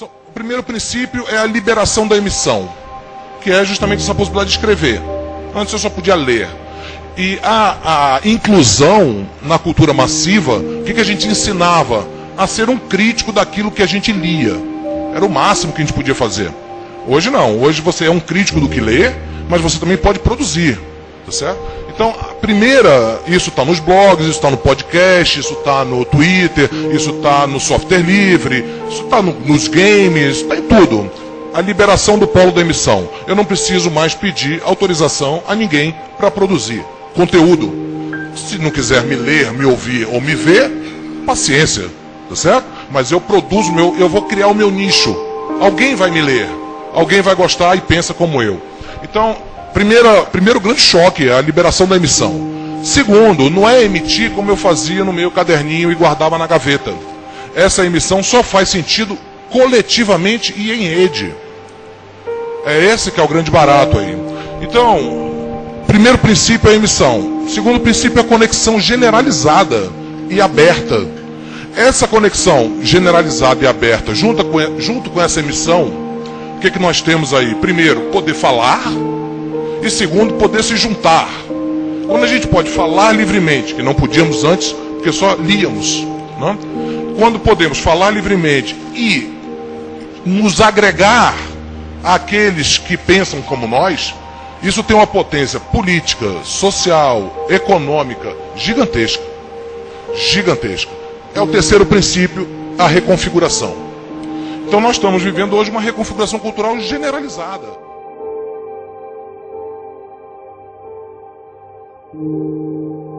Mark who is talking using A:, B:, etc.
A: O primeiro princípio é a liberação da emissão, que é justamente essa possibilidade de escrever. Antes eu só podia ler. E a, a inclusão na cultura massiva, o que, que a gente ensinava? A ser um crítico daquilo que a gente lia. Era o máximo que a gente podia fazer. Hoje não. Hoje você é um crítico do que lê, mas você também pode produzir. Tá certo? Então, a primeira, isso está nos blogs, isso está no podcast, isso está no Twitter, isso está no software livre, isso está no, nos games, está em tudo. A liberação do polo da emissão. Eu não preciso mais pedir autorização a ninguém para produzir conteúdo. Se não quiser me ler, me ouvir ou me ver, paciência, tá certo? Mas eu produzo meu, eu vou criar o meu nicho. Alguém vai me ler, alguém vai gostar e pensa como eu. Então, primeira, primeiro grande choque é a liberação da emissão. Segundo, não é emitir como eu fazia no meu caderninho e guardava na gaveta. Essa emissão só faz sentido coletivamente e em rede. É esse que é o grande barato aí. Então, Primeiro princípio é a emissão. Segundo princípio é a conexão generalizada e aberta. Essa conexão generalizada e aberta, junto com, junto com essa emissão, o que, que nós temos aí? Primeiro, poder falar. E segundo, poder se juntar. Quando a gente pode falar livremente, que não podíamos antes, porque só líamos. Não? Né? Quando podemos falar livremente e nos agregar àqueles que pensam como nós, isso tem uma potência política, social, econômica gigantesca. Gigantesca. É o terceiro princípio, a reconfiguração. Então nós estamos vivendo hoje uma reconfiguração cultural generalizada. Thank you.